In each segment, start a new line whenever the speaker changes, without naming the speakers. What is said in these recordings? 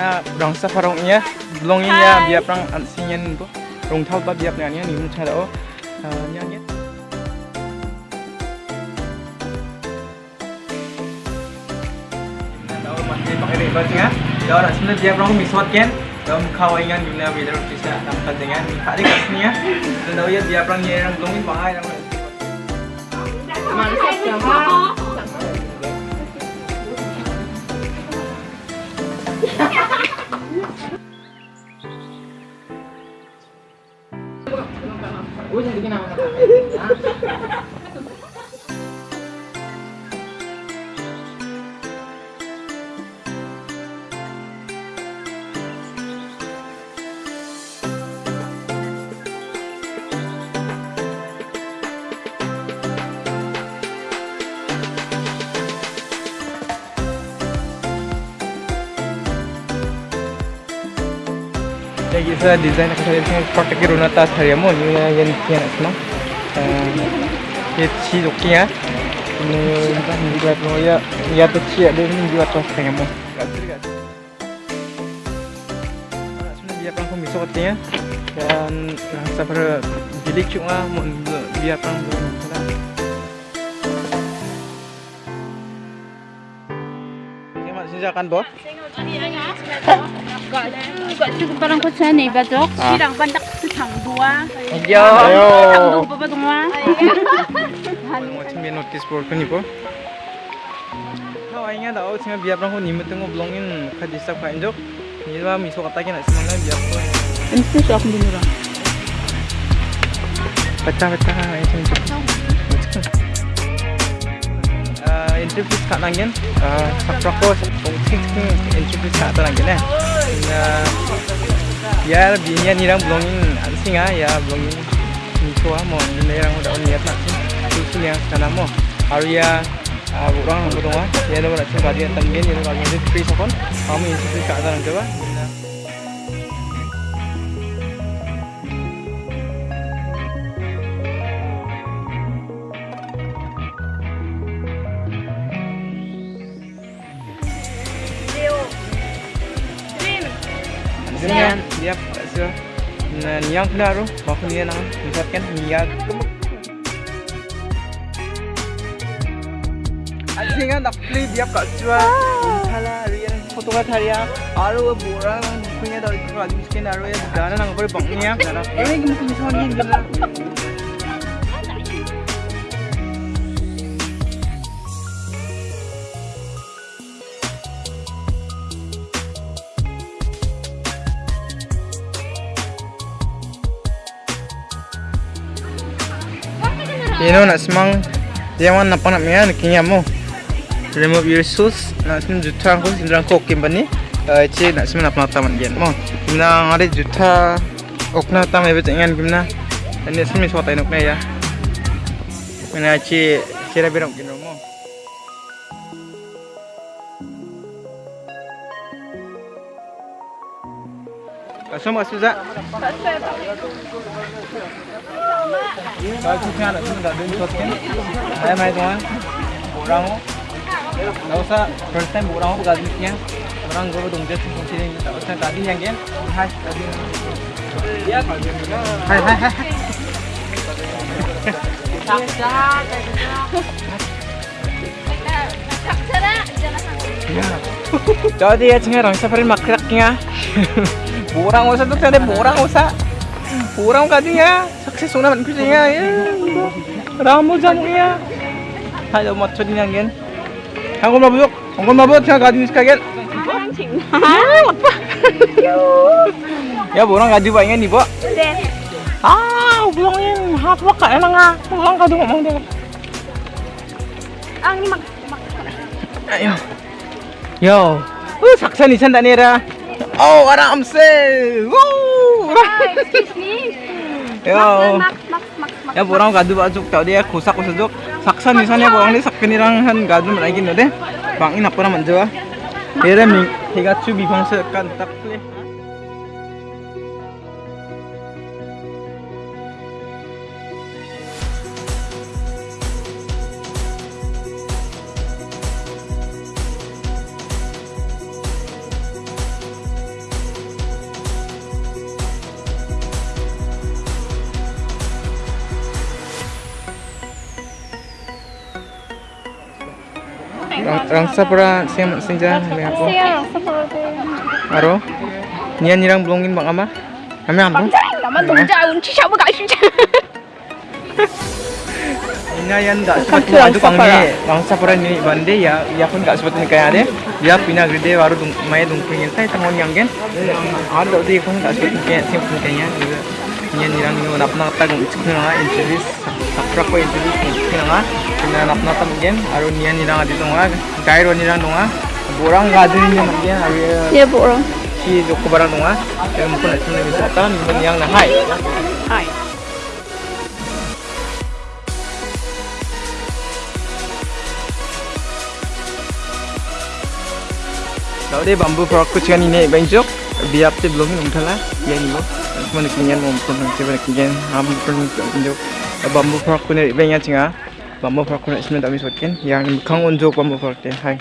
na sna dia phone ko Kau di tengah rong safarongnya, belongnya biar perang ansinyan tu, rong thal ba biar nanya ni macam ada oh, nyanyi. Tahu mandi pakai sebenarnya biar perang misot kan, dalam kawaingan guna bila bisa dapat dengan tadi kasnya, dan ya biar perang yang belongin bahaya.
Mantap sama.
Ya kita desain aku tadi tengah kotak ke runa tas hari amu ni yang kian asma. Ye chi doki ya. Ini entah ni juga tu ya ya tu chi ada ni juga amu. Sebenarnya dia sokat ya. Dan rasa pada bilik cuma mau dia pernah board ibu. Kau ingat tak? Saya biar orang ni mesti ngobrolin kadisah kau enjok. Ni lah miso kata kena semangat biar kau.
Mesti sa akong dinura
Pecah pecah. Ah, fees kat nangin. Ah, sapra ko kongsi entry fees kat nangin eh. Biar binya ni orang belongin singa ya belongin miso ah mo ni orang udah niat nak tu yang sana mo. Aria orang orang ah, ya dah nak cakap dia tanggen ya dah entry fees kon. Kami entry fees kat nangin coba. Dengan dia so na niyang klaro bako niya nang misatkan niyag Asing nga nakplay dia ka riyan photo ka tharia aro bora nang punya daw ko adim skin aro ya dana nang pore bang niya eh gum misal Ino nak semang dia wan napang nak mian kinya mo. Remove your shoes. Nak semang juta aku sindang ko kim bani. Eh nak semang napang taman gen mo. Kimna ngare juta okna tam ebe cengan kimna. Ini semang suatu inok ya. Mana ci cira birang kino mo. Asam asuza. Kalau nak sini tak dulu kan, saya main tuan, orang oh, tak usah first time orang oh bergaduh orang gue dong jadi sini tak usah tadi yang kan, hai tadi. Hai hai hai. Jadi ya cengarang safarin makraknya. Borang usah tuh tadi borang usah. Borang kadinya sukses una man kujinya ya. Ramu jamunya. Halo matchodi nanggen. Angkol mabuk, angkol mabuk cengar kadi sekalian. Ya borang kadi banyak nih, Bo. Ah, bulangin. Hapa ka na nga. Bulang ka doon mang dito.
Ang mag
Ayo. Yo. Uh, saksa ni sanda nera. Oh, aram se. Woo!
Me.
Yo. Ya borang gadu bajuk tau dia kusak kusak saksa ni sana borang ni sakkenirang han gadu lagi no de. Bangin apa nama jawa. Era tak. Rangsa pura siang senja kami aku.
Photo.
Aro. Nian nirang belongin bang ama. Kami apa?
Naman dong daun, si siya ba guys?
Ina yan da seperti adu kang ni bangsa pura ni bande ya ya pun gak seperti kaya ada ya pina gede baru dung mai dung pingin saya tangon yang gen ada di pun gak seperti kaya sim pun kayaknya juga nya nirang ni nap nap ta gung cik na introduce introduce cik na pina nap nap ta gen aru nya nirang adi tonga gai ro nirang tonga borang gadu ni gen aru
Yeah, borong.
si yang mungkin itu lebih sata ni yang dia bambu frog kucing ini benjok, biar tu belum minum thala, ya ni lo. Kinyan mau pun bambu pun benjok. Bambu kucing ini banyak cenga. Bambu kucing sebenarnya tak bisa kan, yang kang unjuk bambu frog deh. Hai.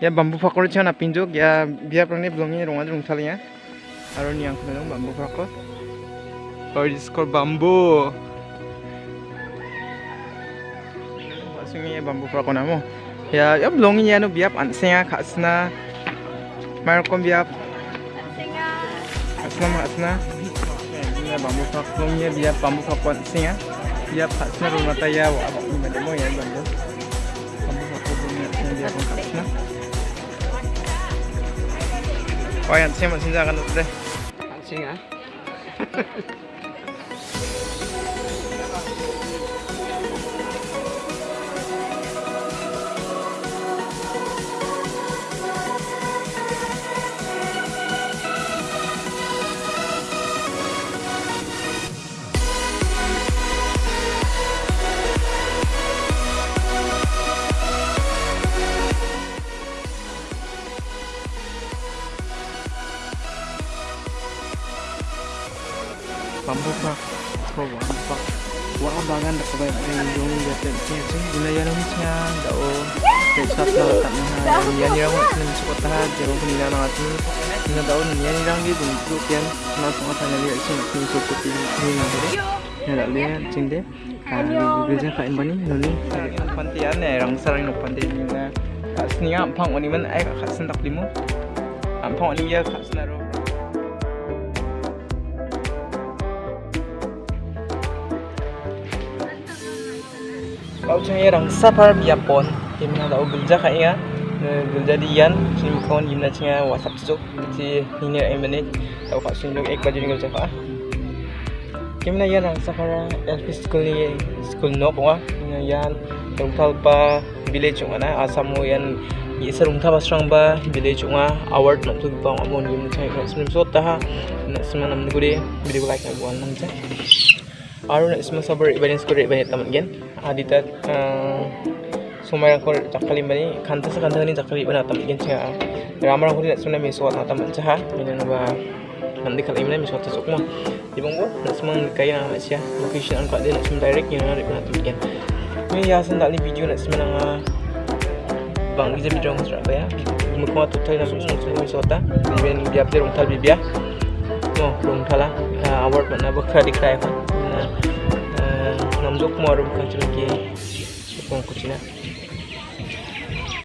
Ya bambu frog kucing nak pinjok, ya biar pun ni belum ni rumah rumah thalanya. Aron yang kena bambu frog. Oh, this called bamboo. bambu pra kona mo ya ya belongi ya no biap an senga khasna mar kom biap. Khasna ma khasna ya bambu pra belongi ya biap bambu pra kon senga. Biap khasna ro mata ya wa ba ni made mo ya bambu bambu belongi ya senga biap kon khasna oh ya senga sinja kan deh senga na ya ni rang nin su ta ha je ro ni na na tu ni da o ni ya ni rang bi dung tu pian na so ta na li chen ni su tu ti ni na de ya da le ching de a li bi ja ka in bani ni pantian ne rang sarang no pante ni na asni am phang oni man san tak limu oni ya san ro Kau cuma orang sapar biapon, gimana tahu gulja gulja dian, sini kawan gimana cuma WhatsApp cuk, si ini ay menit, tahu kak sini ek baju ni gulja kah? Gimana ya orang sapar LP school ni school no kau ah, yan rungtal pa village cuma na. Asam mo yan isa rungta basrang ba village cuma award nak tu bang amon gimana cuma kau sini so taha, nak semua nam gede video like nak buat nam. আৰু isma sabar ibarin skor ibarin tamat gen. Adita sumai kor jakali bani kanta sa kanta ni jakali bana tamat gen. Cha ramar ko ni suna mi so na tamat cha mina na ba nanti kali ini mi so ta sokmo ibang go na semang kaya na siya location an ka din sum direct ni na bana tamat gen. Mi ya san dali video na semang bang ije bidrong sra ba ya mukma tutai na sung sung sota ben biap de rong tal bibia no rong thala award mana bakha dikrai morum kachil ki kong kuchina